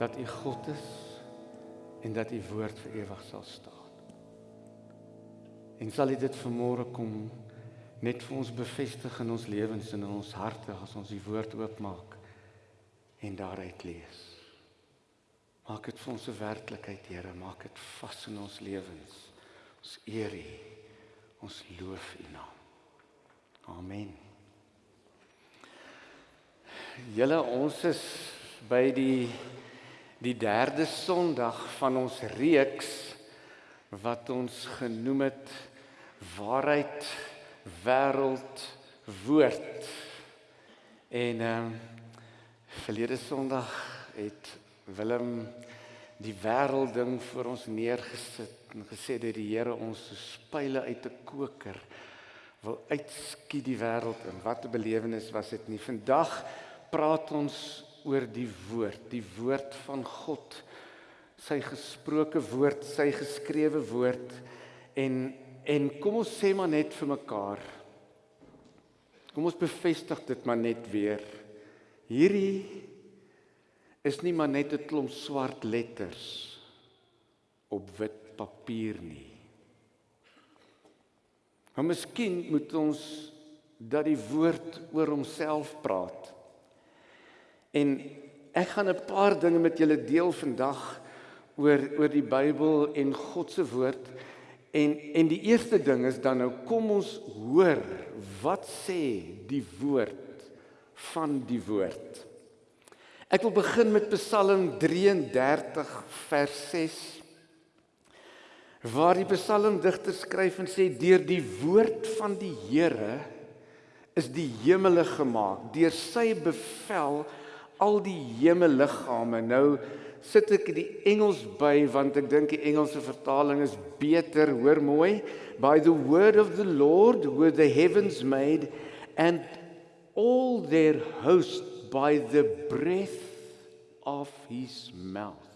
dat U God is en dat U woord vir ewig sal staan. En sal U dit vanmôre kom net vir ons bevestig in ons lewens en in ons harte as ons die woord oopmaak en daaruit lees. Maak dit vir ons 'n werklikheid, Here, maak dit vas in ons lewens. Ons eer U. Ons loof U naam. Amen. Julle ons is by die die derde Sondag van ons reeks wat ons genoem het waarheid wêreld woord. En ehm um, verlede Sondag het Willem die wêreld ding vir ons neergesit en gesê dat die Here ons so spyle uit 'n koker wil uitskiet die wêreld en wat 'n belewenis was dit nie. Vandag praat ons oor die woord, die woord van God. Sy gesproke woord, sy geskrewe woord en en kom ons sê maar net vir mekaar. Kom ons bevestig dit maar net weer. Hierdie is nie maar net 'n klomp swart letters op wit papier nie. Maar miskien moet ons dat die woord oor homself praat. En ek gaan 'n paar dinge met julle deel vandag oor oor die Bybel en God se woord. En en die eerste ding is dan nou kom ons hoor wat sê die woord van die woord. Ek wil begin met Psalm 33 vers 6 waar die psalmdigter skryf en sê deur die woord van die Here is die hemele gemaak deur sy bevel al die hemelliggame. Nou sit ek die Engels by want ek dink die Engelse vertaling is beter. Hoor mooi. By the word of the Lord were the heavens made and all their host by the breath of his mouth.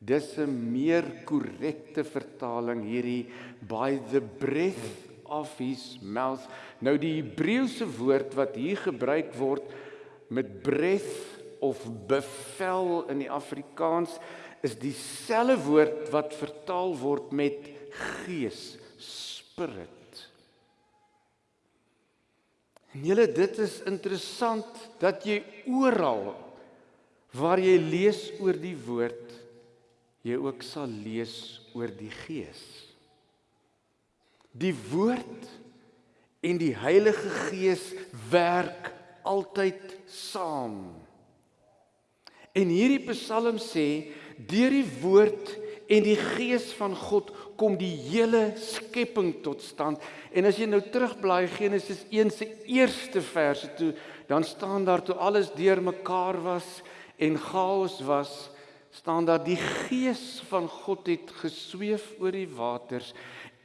Dis 'n meer korrekte vertaling hierdie by the breath of his mouth. Nou die Hebreëse woord wat hier gebruik word met breath of bevel in die Afrikaans is dieselfde woord wat vertaal word met gees, spirit. En julle dit is interessant dat jy oral waar jy lees oor die woord jy ook sal lees oor die gees. Die woord en die Heilige Gees werk altyd saam. En hierdie Psalm sê deur die woord en die gees van God kom die hele skepping tot stand. En as jy nou terugblaai Genesis 1 se eerste verse toe, dan staan daar toe alles deurmekaar was en chaos was, staan daar die gees van God het gesweef oor die waters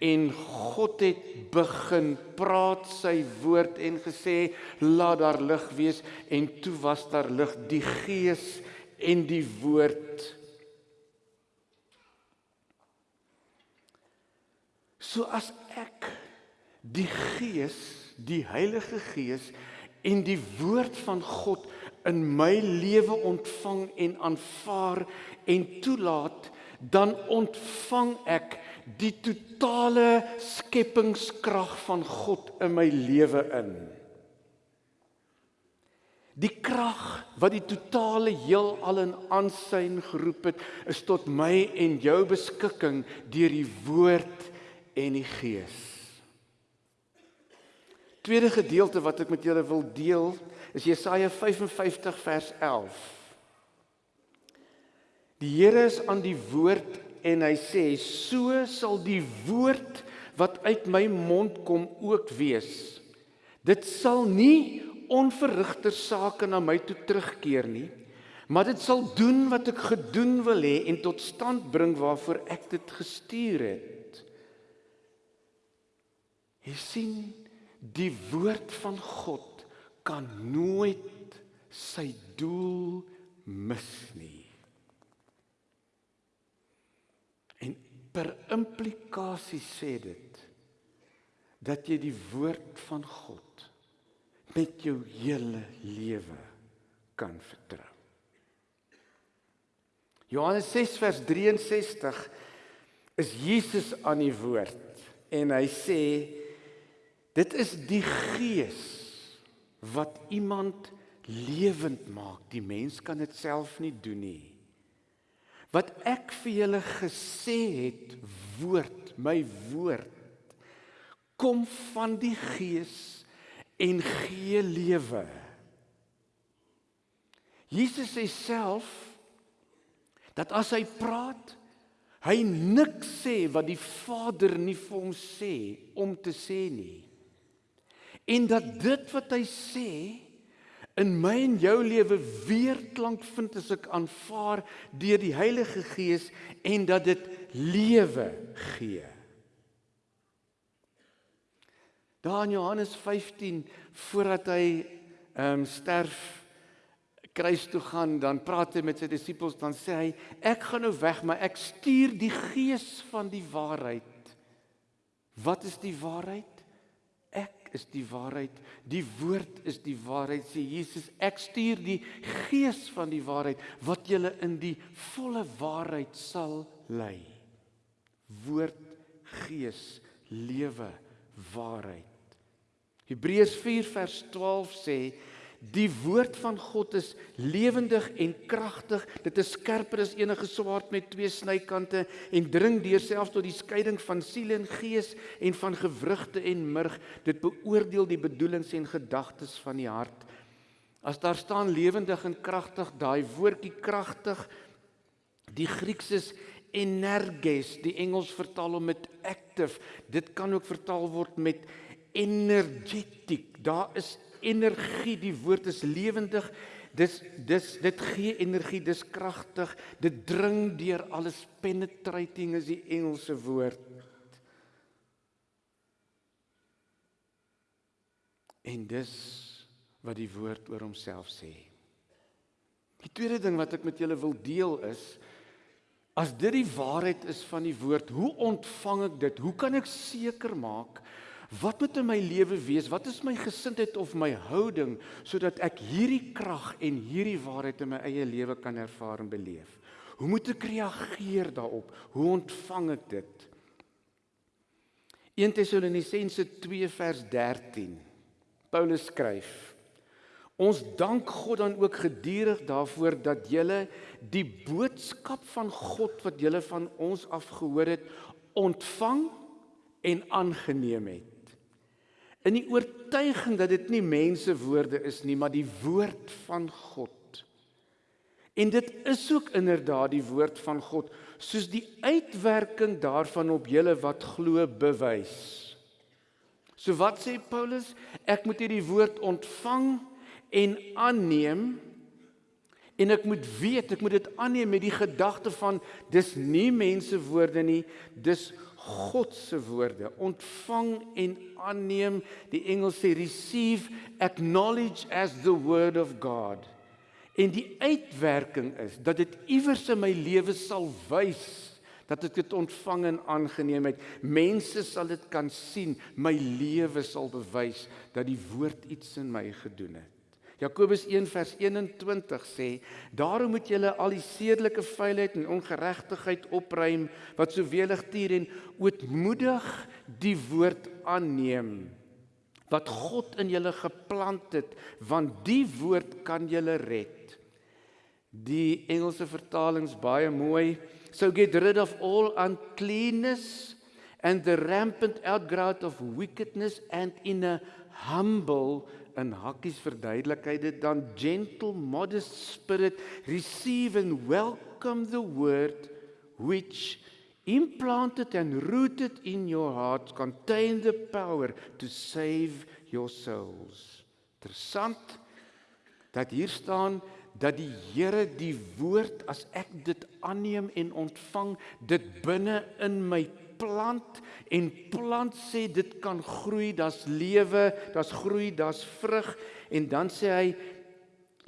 en God het begin praat sy woord en gesê laat daar lig wees. En toe was daar lig. Die gees en die woord. So as ek die gees die heilige gees en die woord van God in my lewe ontvang en aanvaar en toelaat dan ontvang ek die totale skepingskrag van God in my lewe in. Die krag wat die totale heelal in aansyn geroep het, is tot my en jou beskikking deur die woord en die gees. Tweede gedeelte wat ek met julle wil deel, is Jesaja 55 vers 11. Die Here is aan die woord en hy sê so sal die woord wat uit my mond kom ook wees. Dit sal nie onverrigter sake na my toe terugkeer nie, maar dit sal doen wat ek gedoen wil hê en tot stand bring waarvoor ek dit gestuur het. Jy sien die woord van God kan nooit sy doel mis nie. Per implikasie sê dit dat jy die woord van God met jou hele lewe kan vertrou. Johannes 6 vers 63 is Jesus aan die woord en hy sê dit is die gees wat iemand lewend maak. Die mens kan dit self nie doen nie. Wat ek vir julle gesê het, woord, my woord kom van die gees en gee lewe. Jesus sê self dat as hy praat, hy niks sê wat die Vader nie vir hom sê om te sê nie. En dat dit wat hy sê in my en jou lewe weerklank vind as ek aanvaar deur die Heilige Gees en dat dit lewe gee. Daar in Johannes 15 voordat hy ehm um, sterf kruis toe gaan, dan praat hy met sy disippels, dan sê hy ek gaan nou weg, maar ek stuur die gees van die waarheid. Wat is die waarheid? Is die waarheid. Die woord is die waarheid sê Jesus. Ek stuur die gees van die waarheid wat julle in die volle waarheid sal lei. Woord, gees, lewe, waarheid. Hebreërs 4 vers 12 sê die woord van God is lewendig en kragtig. Dit is skerper as enige swaard met twee snykante en dring deur selfs tot die skeiding van siel en gees en van gewrigte en murg. Dit beoordeel die bedoelings en gedagtes van die hart. As daar staan lewendig en kragtig, daai woordjie kragtig, die Grieks is energes, die Engels vertaal hom met active. Dit kan ook vertaal word met energetic. Daar is energie, die woord is lewendig. Dis dis dit gee energie, dis kragtig. Dit dring deur alles penetrating is die Engelse woord. En dis wat die woord oor homself sê. Die tweede ding wat ek met julle wil deel is as dit die waarheid is van die woord, hoe ontvang ek dit? Hoe kan ek seker maak Wat moet in my lewe wees? Wat is my gesindheid of my houding sodat ek hierdie krag en hierdie waarheid in my eie lewe kan ervaar en beleef? Hoe moet ek reageer daarop? Hoe ontvang ek dit? 1 Tessalonisense 2 vers 13. Paulus skryf: Ons dank God dan ook gedurig daarvoor dat julle die boodskap van God wat julle van ons af gehoor het, ontvang en aangeneem het in die oortuiging dat dit nie mense woorde is nie, maar die woord van God. En dit is ook inderdaad die woord van God, soos die uitwerking daarvan op julle wat glo bewys. So wat sê Paulus? Ek moet hierdie woord ontvang en aanneem en ek moet weet, ek moet dit aanneem met die gedagte van dis nie mense woorde nie, dis God se woorde. Ontvang en aanneem. Die Engels sê receive acknowledge as the word of God. En die uitwerking is dat dit iewers in my lewe sal wys dat ek dit ontvang en aangeneem het. Mense sal dit kan sien. My lewe sal bewys dat die woord iets in my gedoen het Jakobus 1 vers 21 sê: "Daarom moet julle al die sedelike vuilheid en ongeregtigheid opruim wat so welig tier en ootmoedig die woord aanneem wat God in julle geplant het, want die woord kan julle red." Die Engelse vertalings baie mooi. So get rid of all uncleanness and the rampant outgrowth of wickedness and in a humble in hakkies verduidelik hy dit dan gentle modest spirit receive and welcome the word which implanted and rooted in your heart contain the power to save your souls. Interessant dat hier staan dat die Here die woord as ek dit aanneem en ontvang dit binne in my plant en plant sê dit kan groei, daar's lewe, daar's groei, daar's vrug en dan sê hy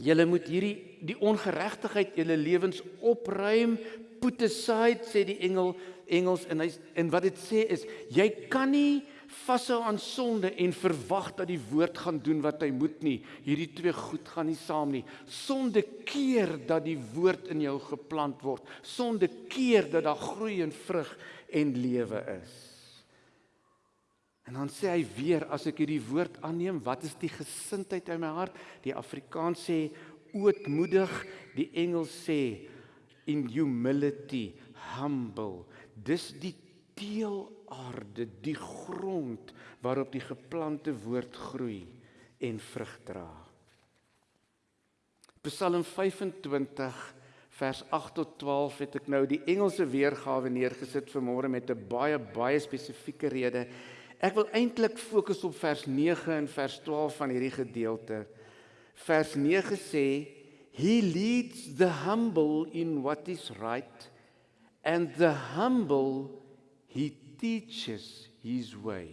julle moet hierdie die ongeregtigheid julle lewens opruim, put aside sê die engel Engels en hy en wat dit sê is jy kan nie vashou aan sonde en verwag dat die woord gaan doen wat hy moet nie. Hierdie twee goed gaan nie saam nie. Sonde keer dat die woord in jou geplant word. Sonde keer dat daar groei en vrug en lewe is. En dan sê hy weer as ek hierdie woord aanneem, wat is die gesindheid in my hart? Die Afrikaans sê ootmoedig, die Engels sê in humility, humble. Dis die teelaarde, die grond waarop die geplante woord groei en vrug dra. Psalm 25 vers 8 tot 12 het ek nou die Engelse weergawe neergesit vir môre met 'n baie baie spesifieke rede. Ek wil eintlik fokus op vers 9 en vers 12 van hierdie gedeelte. Vers 9 sê he leads the humble in what is right and the humble he teaches his way.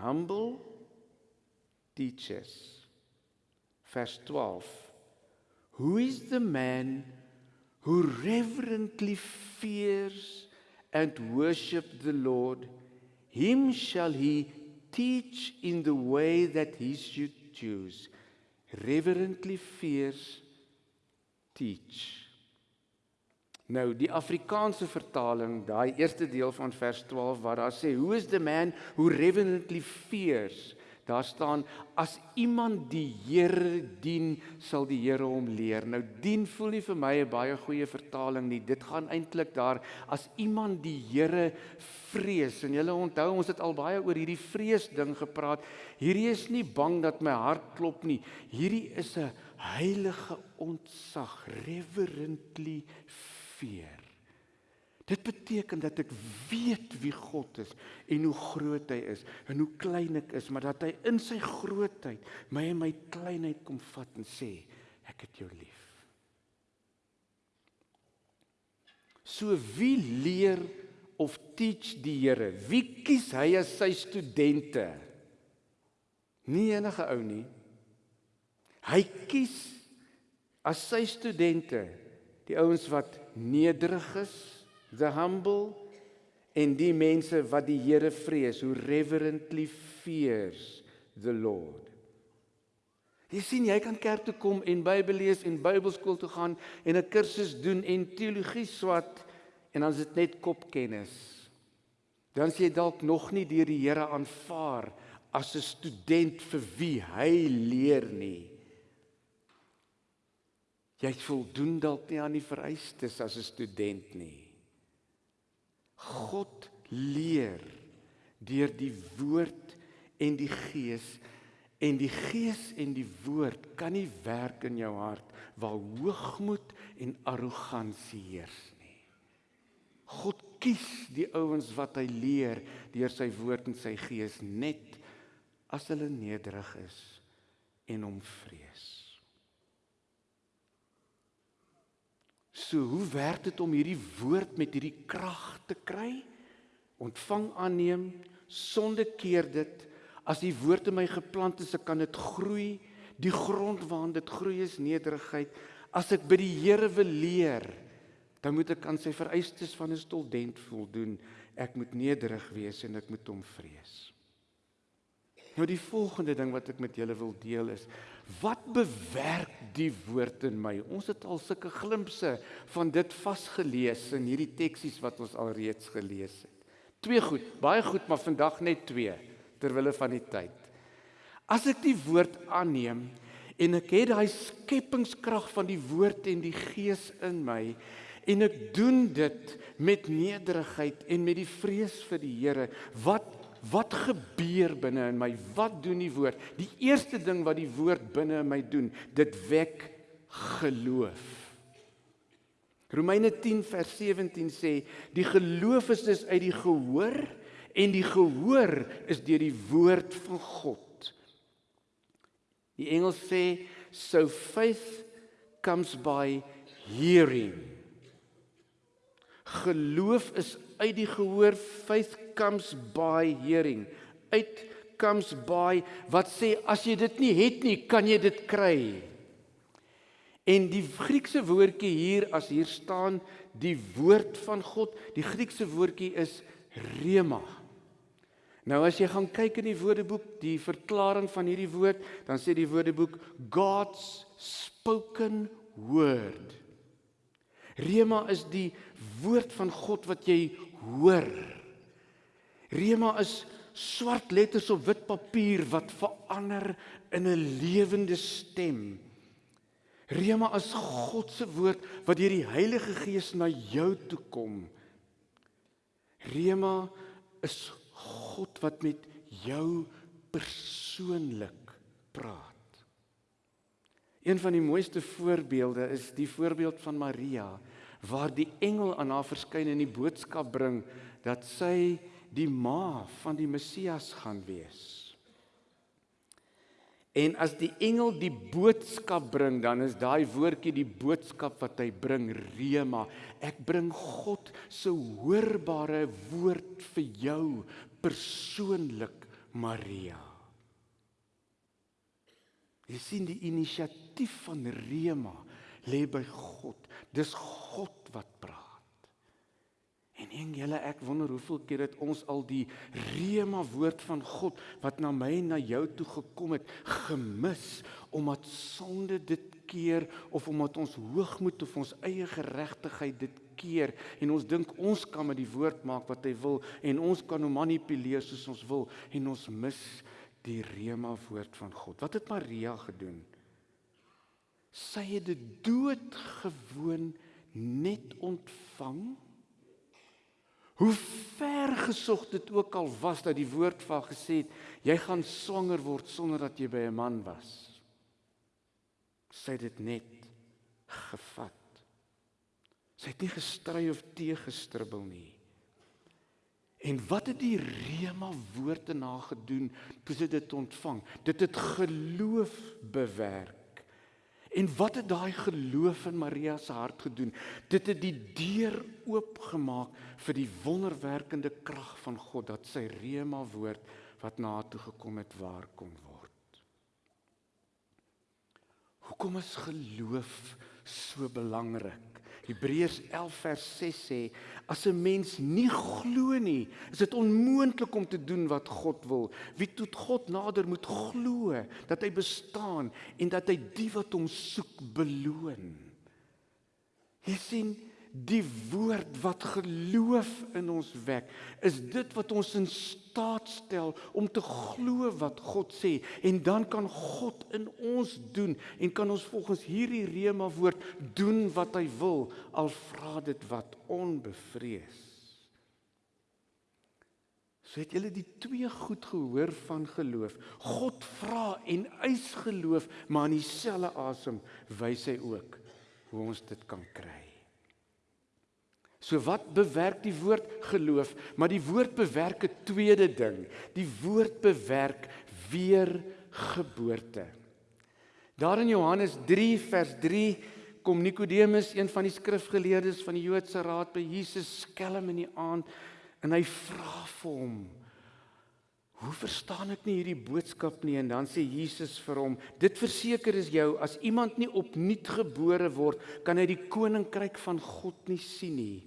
Humble teaches. Verse 12. Who is the man who reverently fears and worships the Lord? Him shall he teach in the way that he should choose. Reverently fears, teach. Nou die Afrikaanse vertaling, daai eerste deel van vers 12 waar daar sê, "Who is the man who reverently fears?" Daar staan as iemand die Here dien, sal die Here hom leer. Nou dien voel nie vir my 'n baie goeie vertaling nie. Dit gaan eintlik daar as iemand die Here vrees. En julle onthou ons het al baie oor hierdie vrees ding gepraat. Hierdie is nie bang dat my hart klop nie. Hierdie is 'n heilige ontzag, reverently veer. Dit beteken dat ek weet wie God is en hoe groot hy is en hoe klein ek is, maar dat hy in sy grootheid my en my kleinheid kom vat en sê ek het jou lief. So wie leer of teach die Here? Wie kies hy as sy studente? Nie enige ou nie. Hy kies as sy studente die ouens wat nederig is, the humble en die mense wat die Here vrees, who reverently fears the Lord. Jy sien jy kan kerk toe kom en Bybel lees en Bybelskool toe gaan en 'n kursus doen en teologie swat en dan is dit net kopkennis. Dan sê jy dalk nog nie deur die Here aanvaar as 'n student vir wie hy leer nie. Jy voldoen dalk nie aan die vereistes as 'n student nie. God leer deur die woord en die gees en die gees en die woord kan nie werk in jou hart waar hoogmoed en arrogansie heers nie. God kies die ouens wat hy leer deur sy woord en sy gees net as hulle nederig is en hom vrees. So hoe werk dit om hierdie woord met hierdie krag te kry? Ontvang aanneem, sonde keer dit. As die woord in my geplant is, kan dit groei. Die grond waarin dit groei is nederigheid. As ek by die Here wil leer, dan moet ek aan sy vereistes van 'n student voldoen. Ek moet nederig wees en ek moet hom vrees. Nou die volgende ding wat ek met julle wil deel is wat bewerk die woord in my? Ons het al sulke glimpse van dit vasgelees in hierdie teksies wat ons al reeds gelees het. Twee goed, baie goed, maar vandag net twee terwille van die tyd. As ek die woord aanneem en ek het daai skepingskrag van die woord en die gees in my en ek doen dit met nederigheid en met die vrees vir die Here, wat Wat gebeur binne in my? Wat doen die woord? Die eerste ding wat die woord binne in my doen, dit wek geloof. Romeine 10 vers 17 sê die geloof is dus uit die gehoor en die gehoor is deur die woord van God. Die Engels sê so faith comes by hearing. Geloof is uit die gehoor, faith comes by hearing. Uit comes by wat sê as jy dit nie het nie, kan jy dit kry. En die Griekse woordjie hier as hier staan die woord van God, die Griekse woordjie is rema. Nou as jy gaan kyk in die Woordeboek, die verklaring van hierdie woord, dan sê die Woordeboek God's spoken word. Rema is die woord van God wat jy hoor. Rema is swart letters op wit papier wat verander in 'n lewende stem. Rema is God se woord wat deur die Heilige Gees na jou toe kom. Rema is God wat met jou persoonlik praat. Een van die mooiste voorbeelde is die voorbeeld van Maria waar die engel aan haar verskyn en die boodskap bring dat sy die ma van die Messias gaan wees. En as die engel die boodskap bring, dan is daai woordjie die boodskap wat hy bring, rema. Ek bring God se hoorbare woord vir jou persoonlik, Maria. Jy sien die inisiatief van rema lê by God. Dis God. En en julle ek wonder hoeveel keer het ons al die rema woord van God wat na my en na jou toe gekom het gemis omdat sonde dit keer of omdat ons hoogmoed of ons eie geregtigheid dit keer en ons dink ons kan met die woord maak wat hy wil en ons kan hom manipuleer soos ons wil en ons mis die rema woord van God. Wat het Maria gedoen? Sy het dit doodgewoon net ontvang Hoe ver gesog dit ook al was dat die woord van gesê het jy gaan swanger word sonder dat jy by 'n man was. Sy het dit net gevat. Sy het nie gestry of teëgestribbel nie. En wat het die rema woorde na gedoen toe sy dit ontvang? Dit het geloof bewerk. En wat het daai geloof in Maria se hart gedoen? Dit het die deur oopgemaak vir die wonderwerkende krag van God dat sy rema woord wat na toe gekom het waar kon word. Hoekom is geloof so belangrik? Hebreërs 11 vers 6 sê as 'n mens nie glo nie, is dit onmoontlik om te doen wat God wil. Wie tot God nader moet glo dat hy bestaan en dat hy die wat hom soek beloon. Jy sien die woord wat geloof in ons wek is dit wat ons in staat stel om te glo wat God sê en dan kan God in ons doen en kan ons volgens hierdie rema woord doen wat hy wil al vra dit wat onbevrees So het julle die twee goed gehoor van geloof. God vra en eis geloof, maar in dieselfde asem wys hy ook hoe ons dit kan kry. So wat bewerk die woord geloof? Maar die woord bewerk 'n tweede ding. Die woord bewerk weergeboorte. Daar in Johannes 3 vers 3 kom Nikodemus, een van die skrifgeleerdes van die Joodse raad by Jesus skelm in die aand en hy vra vir hom: "Hoe verstaan ek nie hierdie boodskap nie?" En dan sê Jesus vir hom: "Dit verseker is jou, as iemand nie opnuut gebore word, kan hy die koninkryk van God nie sien nie."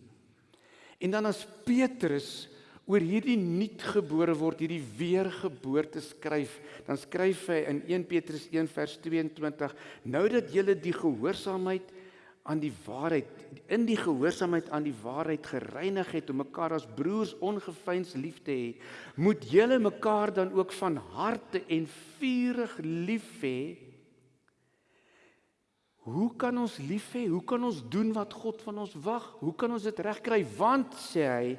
En dan as Petrus oor hierdie nuutgebore word, hierdie weergeboorte skryf, dan skryf hy in 1 Petrus 1 vers 22: Nou dat julle die gehoorsaamheid aan die waarheid in die gehoorsaamheid aan die waarheid gereinig het om mekaar as broers ongeveins lief te hê, moet julle mekaar dan ook van harte en vurig lief hê Hoe kan ons lief hê? Hoe kan ons doen wat God van ons wag? Hoe kan ons dit regkry? Want sê hy,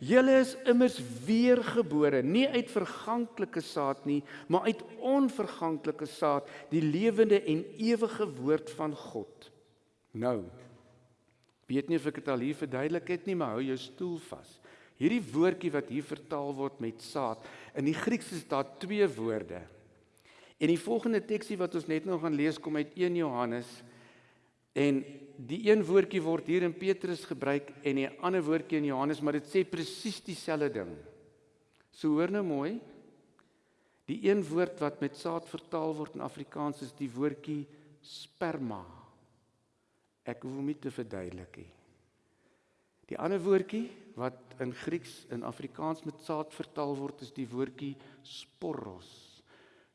julle is immers weergebore, nie uit verganklike saad nie, maar uit onverganklike saad, die lewende en ewige woord van God. Nou, weet nie of ek dit al hier verduidelik het nie, maar hou jou stoel vas. Hierdie woordjie wat hier vertaal word met saad, in die Grieks is daar twee woorde. En die volgende teksie wat ons net nou gaan lees kom uit 1 Johannes En die een woordjie word hier in Petrus gebruik en die ander woordjie in Johannes, maar dit sê presies dieselfde ding. So hoor nou mooi. Die een woord wat met saad vertaal word in Afrikaans is die woordjie sperma. Ek hoef hom nie te verduidelik nie. Die ander woordjie wat in Grieks en Afrikaans met saad vertaal word is die woordjie sporos.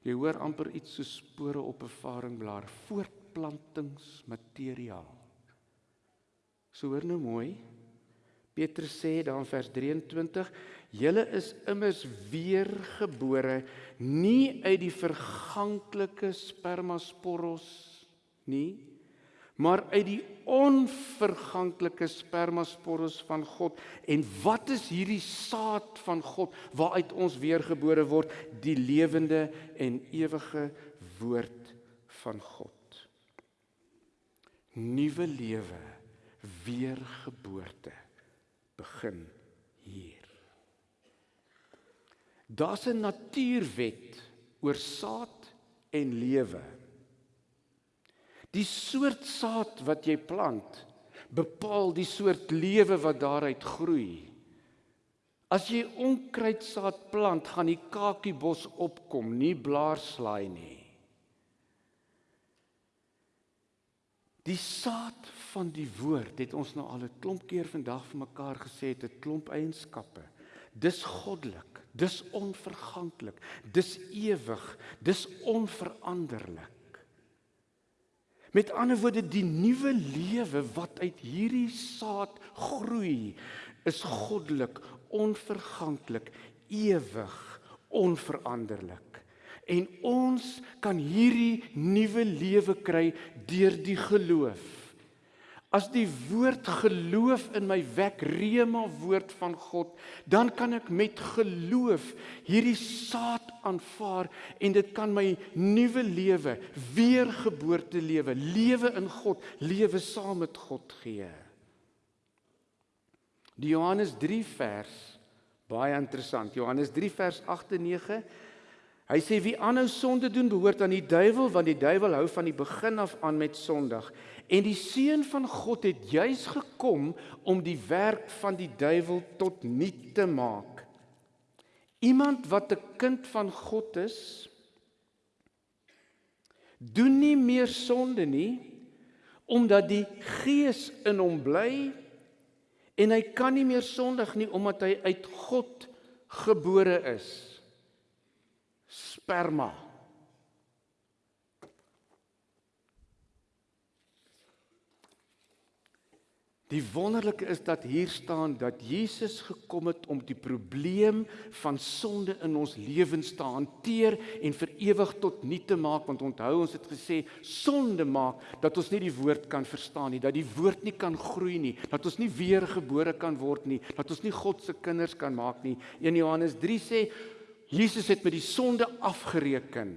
Jy hoor amper iets so spore op 'n varingblaar, voortplantingsmateriaal. So hoor nou mooi. Petrus sê dan in vers 23: "Julle is immers weergebore nie uit die verganklike spermasporos nie, maar uit die onverganklike spermasporus van God. En wat is hierdie saad van God waaruit ons weergebore word, die lewende en ewige woord van God. Nuwe lewe, weergeboorte begin hier. Daar's 'n natuurwet oor saad en lewe. Die soort saad wat jy plant bepaal die soort lewe wat daaruit groei. As jy onkruidsaad plant, gaan die kakiebos opkom, nie blaarslaai nie. Die saad van die woord het ons nou al 'n klomp keer vandag vir mekaar gesê het 'n klomp eienskappe. Dis goddelik, dis onverganklik, dis ewig, dis onveranderlik. Met ander woorde die nuwe lewe wat uit hierdie saad groei is goddelik, onverganklik, ewig, onveranderlik. En ons kan hierdie nuwe lewe kry deur die geloof. As die woord geloof in my wek, rema woord van God, dan kan ek met geloof hierdie saad aanvaar en dit kan my nuwe lewe, weergeboorte lewe, lewe in God, lewe saam met God gee. Die Johannes 3 vers baie interessant. Johannes 3 vers 8 en 9 Hy sê wie aanhou sonde doen behoort aan die duiwel want die duiwel hou van die begin af aan met sondig en die seun van God het juis gekom om die werk van die duiwel tot niet te maak. Iemand wat 'n kind van God is doen nie meer sonde nie omdat die gees in hom bly en hy kan nie meer sondig nie omdat hy uit God gebore is sperma. Die wonderlike is dat hier staan dat Jesus gekom het om die probleem van sonde in ons lewens te hanteer en vir ewig tot niet te maak want onthou ons het gesê sonde maak dat ons nie die woord kan verstaan nie dat die woord nie kan groei nie dat ons nie weergebore kan word nie dat ons nie God se kinders kan maak nie 1 Johannes 3 sê Jesus het met die sonde afgereken.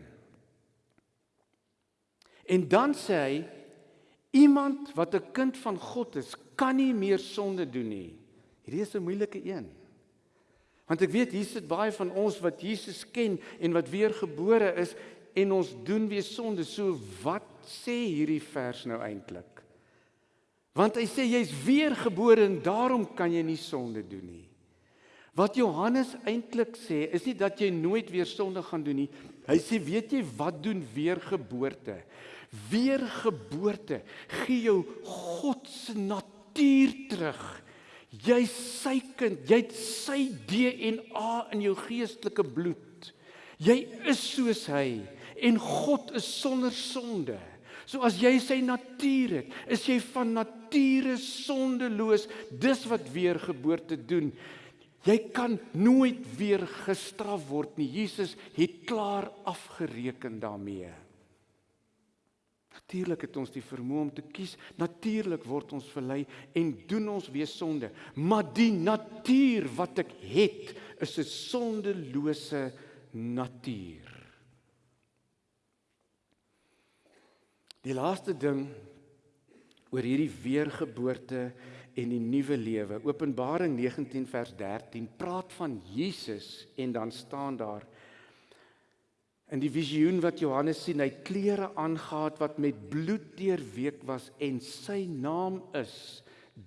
En dan sê hy iemand wat 'n kind van God is, kan nie meer sonde doen nie. Hierdie is 'n moeilike een. Want ek weet hier sit baie van ons wat Jesus ken en wat weergebore is en ons doen weer sonde. So wat sê hierdie vers nou eintlik? Want hy sê jy's weergebore en daarom kan jy nie sonde doen nie. Wat Johannes eintlik sê, is nie dat jy nooit weer sonde gaan doen nie. Hy sê, weet jy wat doen weergeboorte? Weergeboorte gee jou God se natuur terug. Jy's sy kind, jy't sy DNA in jou geestelike bloed. Jy is soos hy en God is sonder sonde. So as jy sy natuur het, is jy van nature sondeloos. Dis wat weergeboorte doen. Jy kan nooit weer gestraf word nie. Jesus het klaar afgereken daarmee. Natuurlik het ons die vermoë om te kies. Natuurlik word ons verlei en doen ons weer sonde. Maar die natuur wat ek het, is 'n sondelose natuur. Die laaste ding oor hierdie weergeboorte en die nuwe lewe. Openbaring 19 vers 13 praat van Jesus en dan staan daar in die visioen wat Johannes sien, hy klere aangetree wat met bloed deurweek was en sy naam is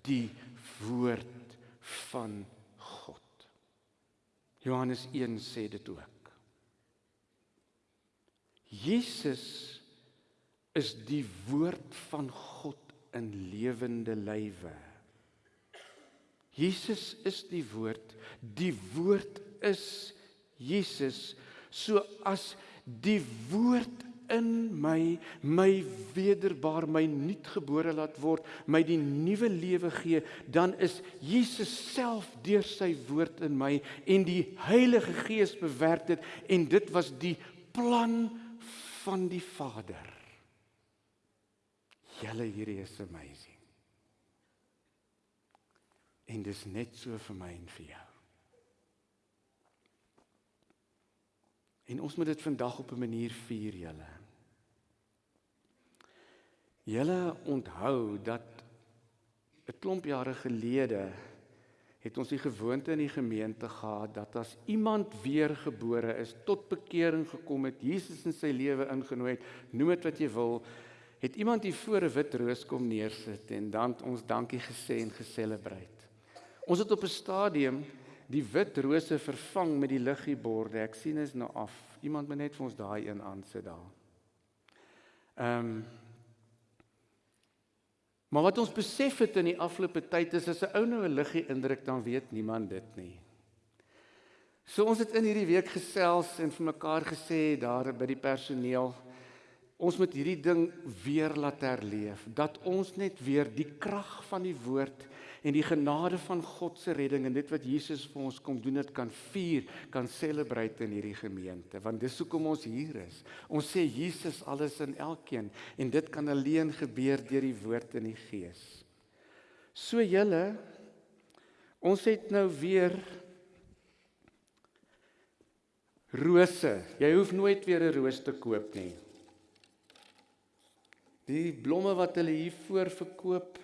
die woord van God. Johannes 1 sê dit ook. Jesus is die woord van God in lewende lywe. Jesus is die woord. Die woord is Jesus. So as die woord in my my wederbaar my nuutgebore laat word, my die nuwe lewe gee, dan is Jesus self deur sy woord in my en die Heilige Gees bewerk dit en dit was die plan van die Vader. Julle hierdie is amazing. En dis net so vir my en vir jou. En ons moet dit vandag op 'n manier vier, julle. Julle onthou dat 'n klomp jare gelede het ons die gewoonte in die gemeente gehad dat as iemand weergebore is, tot bekering gekom het, Jesus in sy lewe ingenooi het, noem dit wat jy wil, het iemand hier voor 'n wit roos kom neersit en dan ons dankie gesê en geselebreit. Ons het op 'n stadium die wit rose vervang met die liggieborde. Ek sien is nou af. Iemand moet net vir ons daai een aansit daar. Ehm um, Maar wat ons besef het in die afgelope tyd is as 'n ou nou 'n liggie indruk dan weet niemand dit nie. So ons het in hierdie week gesels en vir mekaar gesê daar by die personeel ons moet hierdie ding weer laat herleef dat ons net weer die krag van die woord en die genade van God se redding en dit wat Jesus vir ons kom doen dit kan vier, kan celebrate in hierdie gemeente want dis hoekom ons hier is. Ons sê Jesus alles in elkeen en dit kan alleen gebeur deur die woord en die gees. So julle ons het nou weer rose. Jy hoef nooit weer 'n roos te koop nie. Die blomme wat hulle hier voor verkoop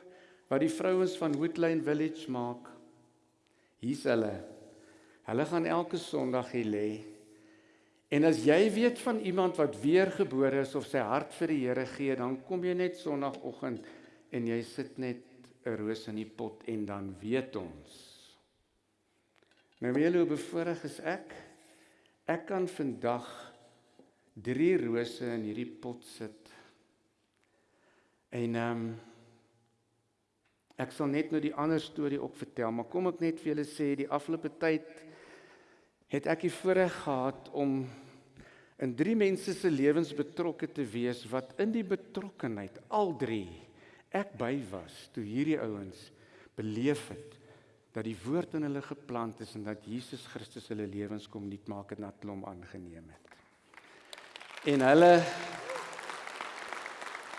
wat die vrouens van Woodlane Village maak. Hier's hulle. Hulle gaan elke Sondag hier lê. En as jy weet van iemand wat weergebore is of sy hart vir die Here gee, dan kom jy net Sondagoggend en jy sit net 'n roos in die pot en dan weet ons. Nou weet jy hoe bevoorreg is ek? Ek kan vandag 3 rose in hierdie pot sit. En ehm um, Ek sal net nou die ander storie ook vertel, maar kom ek net vir julle sê die afgelope tyd het ek die voorreg gehad om in drie mense se lewens betrokke te wees wat in die betrokkenheid al drie ek by was toe hierdie ouens beleef het dat die woord in hulle geplant is en dat Jesus Christus hulle lewens kom nuut maak en dat hulle hom aangeneem het. En hulle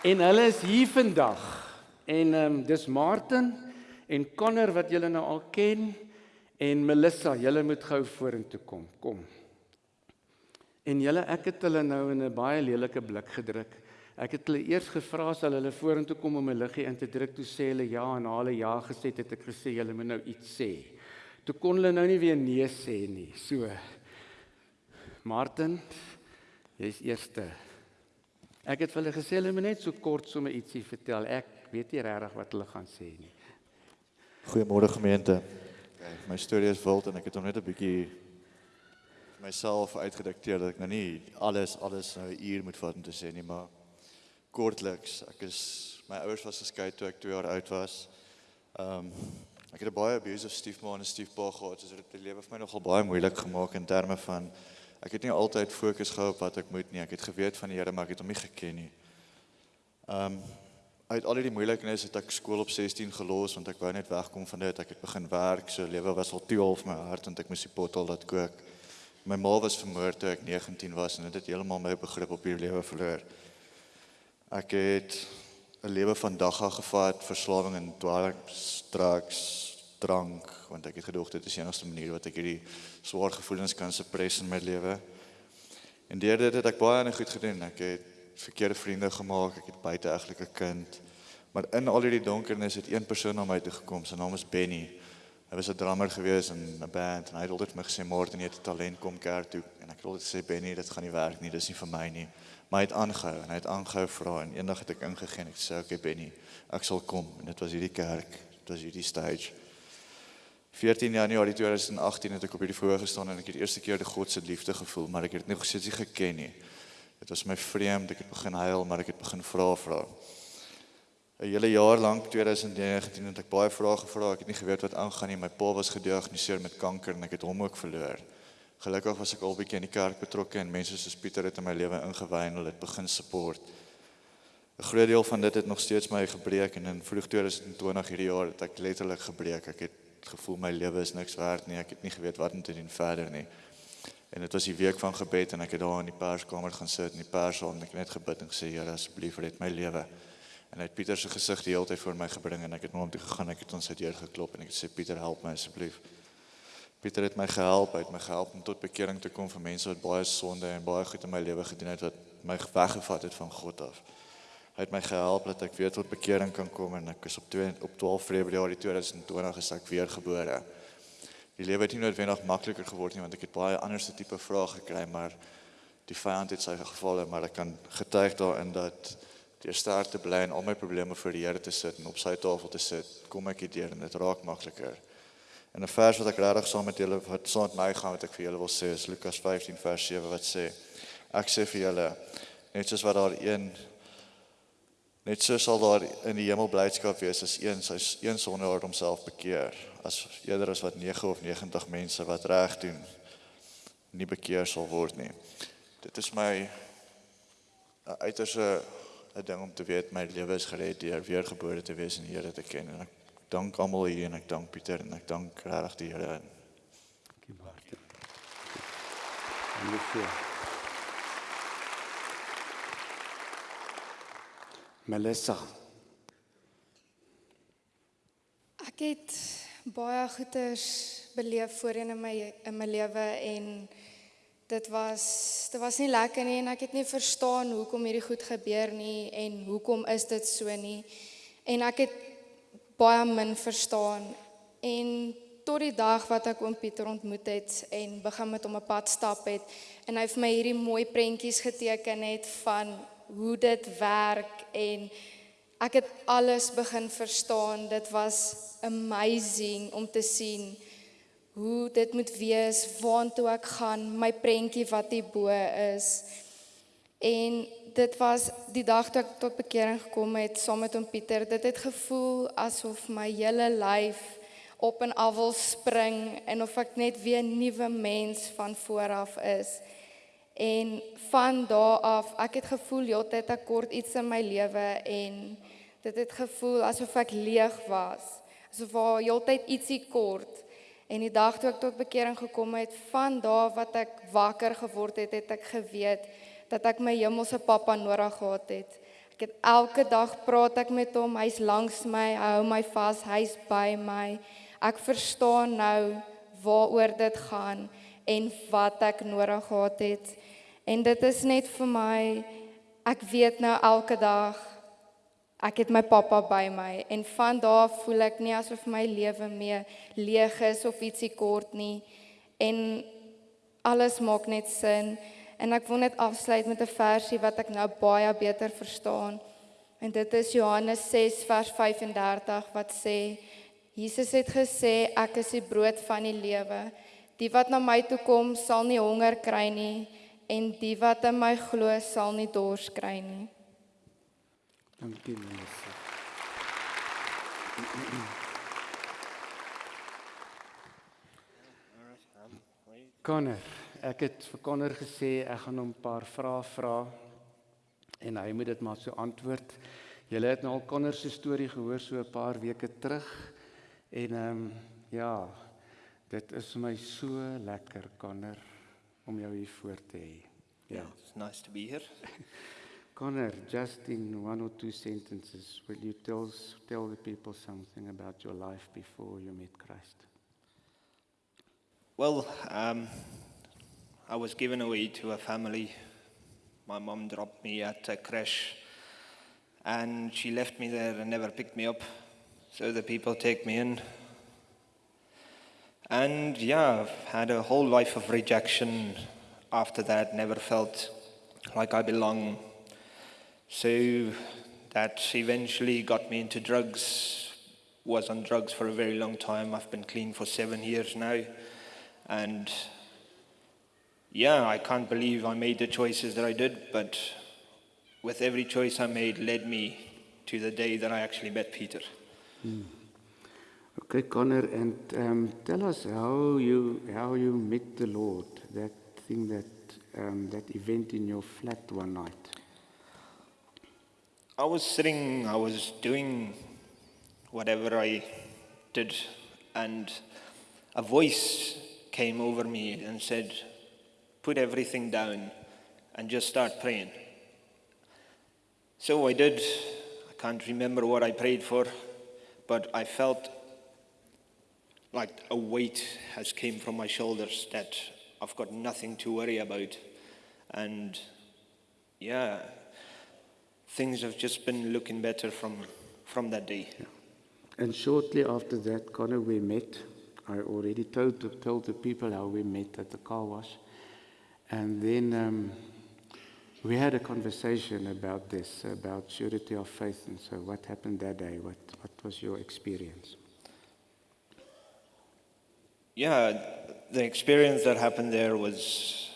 en hulle is hier vandag En ehm um, dis Martin en Connor wat julle nou al ken en Melissa, julle moet gou vorentoe kom. Kom. En julle ek het hulle nou in 'n baie lelike blik gedruk. Ek het hulle eers gevra as hulle vorentoe kom om 'n liggie in te druk, toe sê hulle ja en hulle ja gesê het ek gesê julle moet nou iets sê. Toe kon hulle nou nie weer nee sê nie. So Martin, jy's eerste. Ek het vir hulle gesê hulle moet net so kort sommer ietsie vertel. Ek weet nie regtig wat hulle gaan sê nie. Goeiemôre gemeente. My storie is wild en ek het hom net 'n bietjie myself uitgedikteer dat ek nou nie alles alles nou 'n uur moet vat om te sê nie, maar kortliks, ek is my ouers was geskei toe ek 2 jaar oud was. Ehm um, ek het 'n baie abusive stiefma en 'n stiefpa gehad, so dit het die lewe vir my nogal baie moeilik gemaak in terme van ek het nie altyd fokus gehou op wat ek moet nie. Ek het geweet van die Here, maar ek het hom nie geken nie. Ehm um, uit al die moeilikheid het ek skool op 16 gelos want ek wou net wegkom van dit. Ek het begin werk, so lewe was al te half my hart want ek moes die pottel laat kook. My ma was vermoor toe ek 19 was en dit het heeltemal my begrip op hierdie lewe verloor. Ek het 'n lewe van dagga gevat, verslawing en dwelms, drugs, drank, want ek het gedoog dit is die enigste manier wat ek hierdie swaar gevoelens kan suppress in my lewe. En deur dit het ek baie en goed gedoen. Ek het verkeerde vriende gemaak, ek het buite eglike kind. Maar in al hierdie donkernis het een persoon na my toe gekom, sy naam is Benny. Hy was 'n drummer gewees in 'n band en hy het vir my gesê Martin jy het talent kom kerk toe en ek het altyd gesê Benny dit gaan nie werk nie, dis nie vir my nie. Maar hy het aangehou en hy het aangehou vra en eendag het ek ingegaan en ek sê okay Benny, ek sal kom en dit was hierdie kerk, dit was hierdie stage. 14 Januarie 2018 het ek op hierdie voorgestaan gestaan en ek het die eerste keer die God se liefde gevoel, maar ek het dit nog steeds nie geken nie. Dit was my vreemd, ek het begin huil, maar ek het begin vra vra. 'n hele jaar lank 2019 het ek baie vrae gevra. Ek het nie geweet wat aangaan nie. My pa was gediagnoseer met kanker en ek het hom ook verloor. Gelukkig was ek al bietjie in die kerk betrokke en mense soos Pieter het in my lewe ingewy en hulle het begin support. 'n Groot deel van dit het nog steeds my gebreek en in vroeg 2020 hierdie jaar het ek letterlik gebreek. Ek het gevoel my lewe is niks werd nie. Ek het nie geweet wat om te doen verder nie. En dit was die week van gebed en ek het daar in die perskamer gaan sit in die perssaal en ek het net gebid en gesê Here asseblief red my lewe. En hy het Pieter se gesig die hele tyd voor my gebring en ek het na hom toe gegaan. Ek het ons uit deur geklop en ek het sê Pieter help my asseblief. Pieter het my gehelp, hy het my gehelp om tot bekering te kom vir mense wat baie sonde en baie goed in my lewe gedoen het wat my weggevat het van God af. Hy het my gehelp dat ek weer tot bekering kan kom en ek is op 2 op 12 Februarie 2020 is ek weer gebore. Die lewe het nie noodwendig makliker geword nie want ek het baie anderste tipe vrae gekry, maar die vyand het sy gevalle, maar ek kan getuig daarin dat deur sterk te bly en al my probleme voor die Here te sit en op sy tafel te sit, kom ek hierdeur en dit raak makliker. En 'n vers wat ek regtig saam met julle wat saam met my gaan wat ek vir julle wil sê is Lukas 15 vers 7 wat sê ek sê vir julle net soos wat daar een net so sal daar in die hemel blydskap wees as een sy een sondaar homself bekeer as eerder as wat 9 of 90 mense wat reg doen nie bekeer sal word nie. Dit is my 'n uiterse 'n ding om te weet my lewe is gered deur weergebore te wees en die Here te ken en ek dank almal hier en ek dank Pieter en ek dank regtig die Here. Dankie Bart. Dankie. Melissa, Ek het baie goeders beleef voorheen in my in my lewe en dit was dit was nie lekker nie en ek het nie verstaan hoekom hierdie goed gebeur nie en hoekom is dit so nie. En ek het baie min verstaan en tot die dag wat ek oom Pieter ontmoet het en begin met hom 'n pad stap het en hy vir my hierdie mooi prentjies geteken het van hoe dit werk en ek het alles begin verstaan. Dit was amazing om te sien hoe dit moet wees, waartoe ek gaan, my prentjie wat hier bo is. En dit was die dag toe ek tot bekering gekom het saam met hom Pieter. Dit het gevoel asof my hele lyf op en af wil spring en of ek net weer 'n nuwe mens van vooraf is. En van daardie af, ek het gevoel heeltyd ek kort iets in my lewe en dit het gevoel asof ek leeg was. Asof daar heeltyd ietsie kort. En die dag toe ek tot bekering gekom het, van daardie wat ek wakker geword het, het ek geweet dat ek my hemelse pappa nodig gehad het. Ek het elke dag praat ek met hom, hy's langs my, hy hou my vas, hy's by my. Ek verstaan nou waaroor dit gaan en wat ek nodig gehad het. En dit is net vir my ek weet nou elke dag ek het my pappa by my en van daar voel ek nie asof my lewe meer leeg is of ietsie kort nie. En alles maak net sin en ek wil net afsluit met 'n versie wat ek nou baie beter verstaan. En dit is Johannes 6 vers 35 wat sê Jesus het gesê ek is die brood van die lewe. Die wat na my toe kom sal nie honger kry nie en die wat in my glo sal nie dors kry nie. dankie Melissa. Connor, ek het vir Connor gesê ek gaan hom 'n paar vrae vra en hy moet dit maar so antwoord. Julle het nou al Connor se storie gehoor so 'n paar weke terug en ehm um, ja, dit is vir my so lekker Connor om jou hier voor te hê. Ja. Yeah, it's nice to be here. Connor, just in one or two sentences, will you tell tell the people something about your life before you met Christ? Well, um, I was given away to a family. My mom dropped me at a crash and she left me there and never picked me up. So the people take me in. And yeah, I've had a whole life of rejection after that, never felt like I belong. So that eventually got me into drugs. Was on drugs for a very long time. I've been clean for seven years now. And yeah, I can't believe I made the choices that I did, but with every choice I made led me to the day that I actually met Peter. Hmm. Okay, Connor, and um, tell us how you how you met the Lord. That thing that um, that event in your flat one night. I was sitting, I was doing whatever I did, and a voice came over me and said, Put everything down and just start praying. So I did. I can't remember what I prayed for, but I felt like a weight has came from my shoulders that I've got nothing to worry about. And yeah, things have just been looking better from, from that day. And shortly after that, Connor, we met. I already told the, told the people how we met at the car wash. And then um, we had a conversation about this, about surety of faith. And so, what happened that day? What, what was your experience? Yeah, the experience that happened there was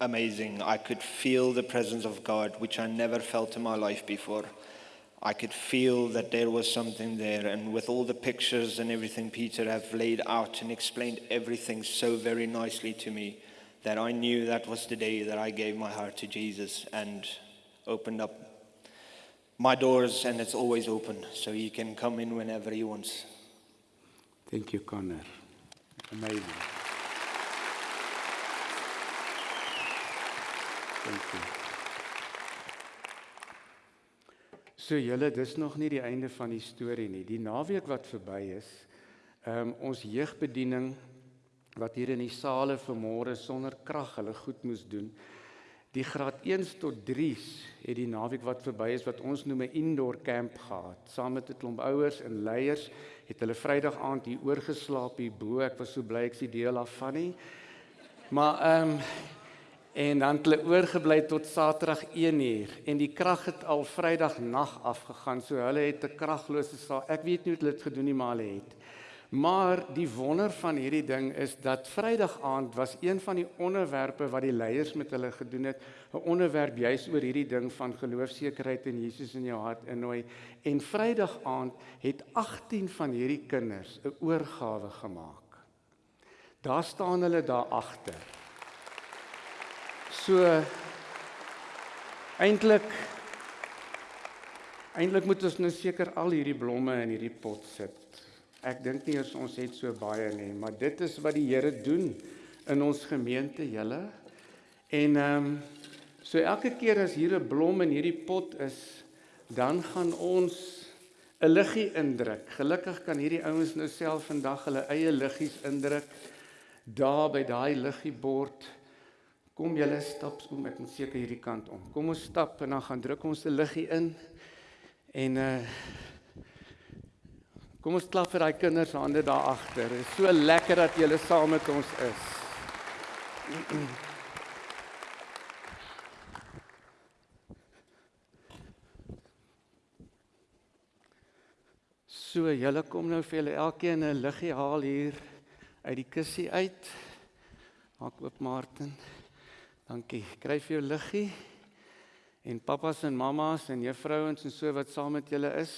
amazing. I could feel the presence of God, which I never felt in my life before. I could feel that there was something there, and with all the pictures and everything Peter have laid out and explained everything so very nicely to me, that I knew that was the day that I gave my heart to Jesus and opened up my doors, and it's always open, so he can come in whenever he wants. Thank you, Connor. Amazing. Thank you. So julle, dis nog nie die einde van die storie nie. Die naweek wat verby is, ehm um, ons jeugbediening wat hier in die sale vanmôre sonder krag hulle goed moes doen. Die graad 1s tot 3s het die naweek wat verby is wat ons noem 'n indoor camp gehad. Saam met 'n klomp ouers en leiers het hulle Vrydag aand hier oorgeslaap hier bo. Ek was so bly ek sien deel af van nie. Maar ehm um, en dan het hulle oorgebly tot Saterdag 1uur en die krag het al Vrydag nag afgegaan. So hulle het 'n kraglose saal. Ek weet nie hoe hulle dit gedoen nie, maar hulle het. Maar die wonder van hierdie ding is dat Vrydag aand was een van die onderwerpe wat die leiers met hulle gedoen het, 'n onderwerp juis oor hierdie ding van geloofsekerheid in Jesus in jou hart innooi. En Vrydag aand het 18 van hierdie kinders 'n oorgawe gemaak. Daar staan hulle daar agter. So eintlik eintlik moet ons nou seker al hierdie blomme in hierdie pot sit. Ek dink nie ons het so baie nie, maar dit is wat die Here doen in ons gemeente, julle. En ehm um, so elke keer as hier 'n blom in hierdie pot is, dan gaan ons 'n liggie indruk. Gelukkig kan hierdie ouens nou self vandag hulle eie liggies indruk daar by daai liggiebord. Kom julle stap om ek moet seker hierdie kant om. Kom ons stap en dan gaan druk ons 'n liggie in. En uh Kom ons klap vir daai kinders hande daar agter. Dit is so lekker dat julle saam met ons is. So, julle kom nou vir julle elkeen 'n liggie haal hier uit die kussie uit. Maak oop Martin. Dankie. Kry vir jou liggie. En pappas en mammas en juffrouens en so wat saam met julle is,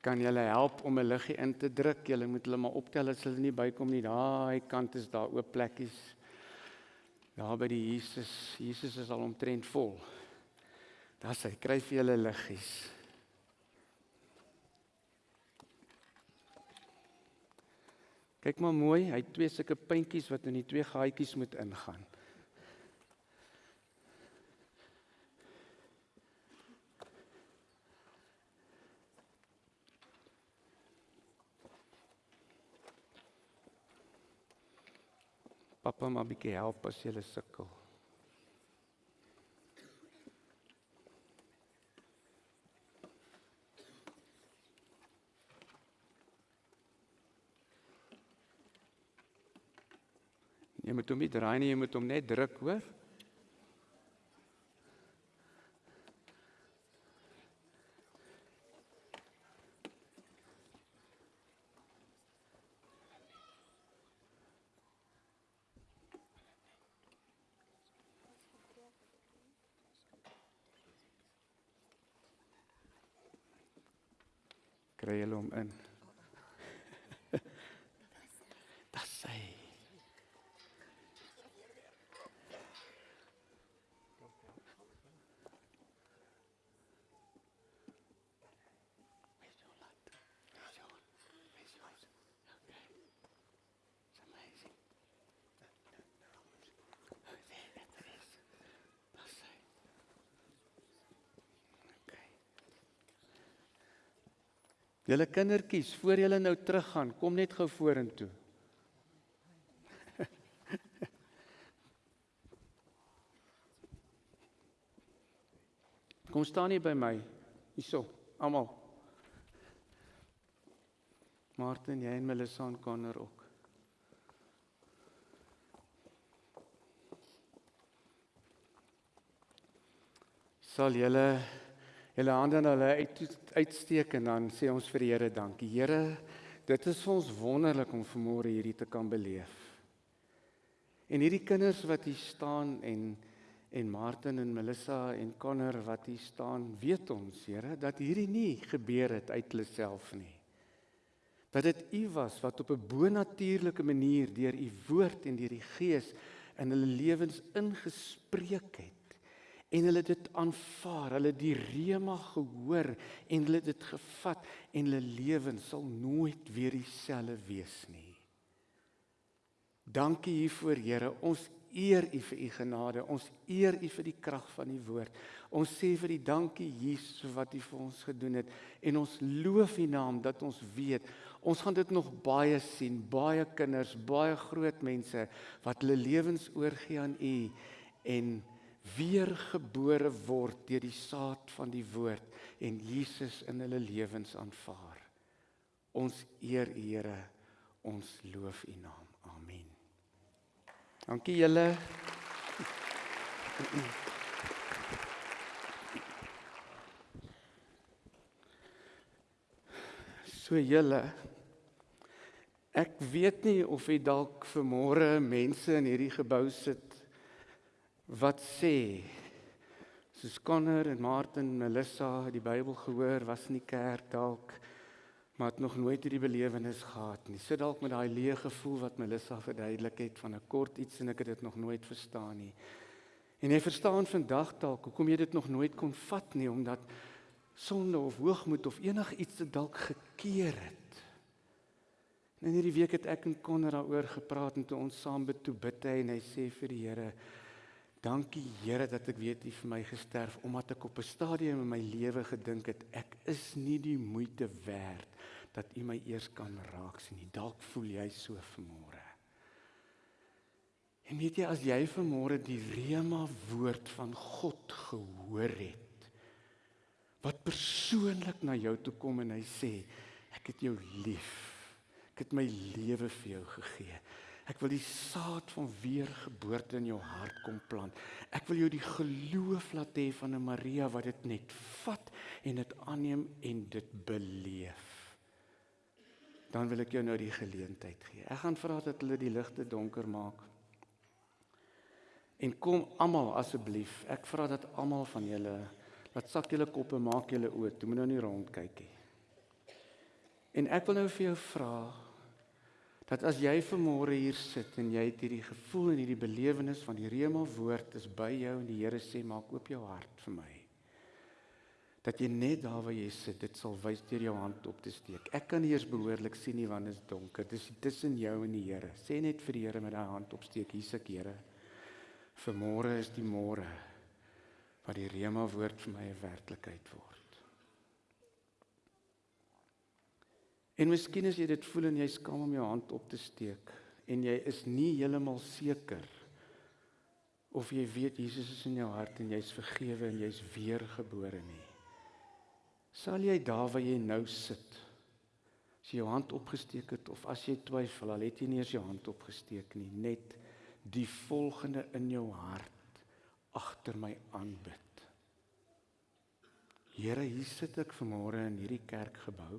kan julle help om 'n liggie in te druk. Julle moet hulle maar optel as hulle nie bykom nie. Daai kant is daar oop plekkies. Daar by die Jesus. Jesus is al omtrent vol. Daar sê kry vir julle liggies. Kyk maar mooi, hy het twee sulke puntjies wat in die twee gaatjies moet ingaan. Pappa maar bietjie help as jy sukkel. Jy moet hom nie draai nie, jy moet hom net druk, hoor? Julle kindertjies, voor julle nou teruggaan, kom net gou vorentoe. Kom staan hier by my. Hierso, almal. Martin, jy en Melissa en Connor ook. Sal julle julle hande na hulle uit, uitsteek en dan sê ons vir die Here dankie. Here, dit is vir ons wonderlik om vanmôre hierdie te kan beleef. En hierdie kinders wat hier staan en en Martin en Melissa en Connor wat hier staan, weet ons, Here, dat hierdie nie gebeur het uit hulle self nie. Dat dit U was wat op 'n bonatuurlike manier deur U woord en deur die Gees in hulle lewens ingespreek het en hulle dit aanvaar, hulle die rema gehoor en hulle dit gevat en hulle lewens sal nooit weer dieselfde wees nie. Dankie hiervoor Here. Ons eer U vir U genade. Ons eer U vir die krag van die woord. Ons sê vir die dankie Jesus vir wat U vir ons gedoen het en ons loof U naam dat ons weet ons gaan dit nog baie sien, baie kinders, baie groot mense wat hulle lewens oorgee aan U en weergebore word deur die saad van die woord en Jesus in hulle lewens aanvaar. Ons eer U Here. Ons loof U naam. Amen. Dankie julle. So julle ek weet nie of jy dalk vanmôre mense in hierdie gebou sit wat sê soos Connor en Martin en Melissa die Bybel gehoor was in die kerk dalk maar het nog nooit hierdie belewenis gehad nie. Sit dalk met daai leë gevoel wat Melissa verduidelik het van 'n kort iets en ek het dit nog nooit verstaan nie. En jy verstaan vandag dalk hoekom jy dit nog nooit kon vat nie omdat sonde of hoogmoed of enigiets dit dalk gekeer het. En hierdie week het ek en Connor daaroor gepraat en toe ons saam bid toe bid hy en hy sê vir die Here Dankie Here dat ek weet U vir my gesterf omdat ek op 'n stadium in my lewe gedink het ek is nie die moeite werd dat U my eers kan raak sien nie. Dalk voel jy so vanmôre. En weet jy as jy vanmôre die rema woord van God gehoor het wat persoonlik na jou toe kom en hy sê ek het jou lief. Ek het my lewe vir jou gegee. Ek wil die saad van weergeboorte in jou hart kom plant. Ek wil jou die geloof laat hê van 'n Maria wat dit net vat en dit aanneem en dit beleef. Dan wil ek jou nou die geleentheid gee. Ek gaan vra dat hulle die ligte donker maak. En kom almal asseblief. Ek vra dat almal van julle laat sak julle koppe, maak julle oë, toe moet nou nie rondkyk nie. En ek wil nou vir jou vra dat as jy vanmôre hier sit en jy het hierdie gevoel en hierdie belewenis van die rema woord is by jou en die Here sê maak oop jou hart vir my. Dat jy net daar waar jy sit dit sal wys deur jou hand op te steek. Ek kan nie eers behoorlik sien nie want dit is donker. Dis tussen jou en die Here. Sê net vir die Here met daai hand opsteek hier's ek Here. Vanmôre is die môre wat die rema woord vir my 'n werklikheid word En miskien as jy dit voel en jy skaam om jou hand op te steek en jy is nie heeltemal seker of jy weet Jesus is in jou hart en jy's vergewe en jy's weergebore nie. Sal jy daar waar jy nou sit as jy jou hand opgesteek het of as jy twyfel al het jy nie eens jou hand opgesteek nie net die volgende in jou hart agter my aanbid. Here, hier sit ek vanmôre in hierdie kerkgebou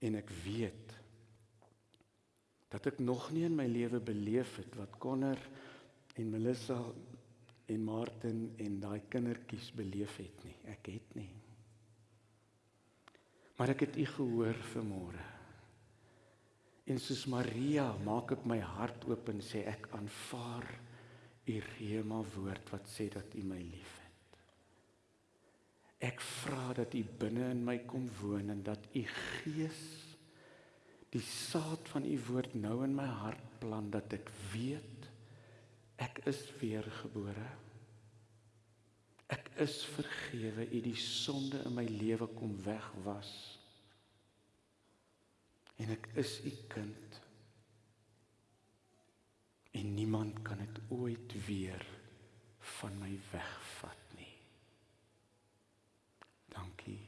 en ek weet dat ek nog nie in my lewe beleef het wat Connor en Melissa en Martin en daai kindertjies beleef het nie. Ek het nie. Maar ek het u gehoor vanmôre. En soos Maria maak ek my hart oop en sê ek aanvaar u rema woord wat sê dat u my liefhet. Ek vra dat u binne in my kom woon en dat u gees die saad van u woord nou in my hart plant dat ek weet ek is weergebore. Ek is vergewe. U die sonde in my lewe kom wegwas. En ek is u kind. En niemand kan dit ooit weer van my wegvat nie. Dankie